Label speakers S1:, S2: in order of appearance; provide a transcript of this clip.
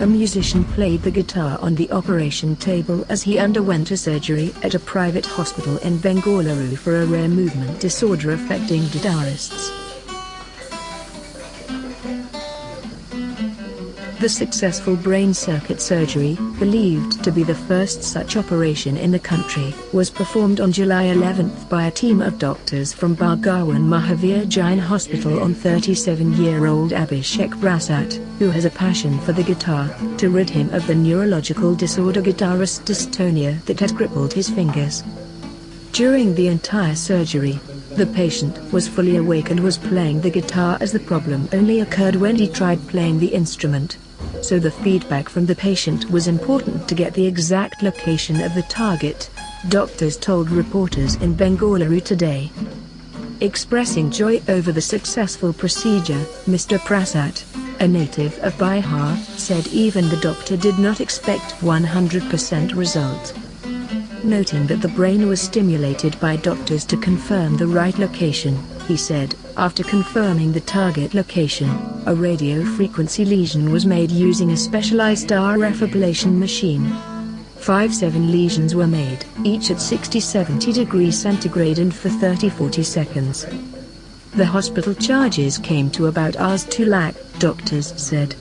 S1: A musician played the guitar on the operation table as he underwent a surgery at a private hospital in Bengaluru for a rare movement disorder affecting guitarists. The successful brain circuit surgery, believed to be the first such operation in the country, was performed on July 11 by a team of doctors from Bhagwan Mahaveer Jain Hospital on 37-year-old Abhishek Prasad, who has a passion for the guitar, to rid him of the neurological disorder guitarist dystonia that had crippled his fingers. During the entire surgery, the patient was fully awake and was playing the guitar as the problem only occurred when he tried playing the instrument so the feedback from the patient was important to get the exact location of the target, doctors told reporters in Bengaluru today. Expressing joy over the successful procedure, Mr. Prasad, a native of Bihar, said even the doctor did not expect 100% result. Noting that the brain was stimulated by doctors to confirm the right location, he said, after confirming the target location, a radio frequency lesion was made using a specialized RF ablation machine. Five seven lesions were made, each at 60-70 degrees centigrade and for 30-40 seconds. The hospital charges came to about Rs 2 lakh, doctors said.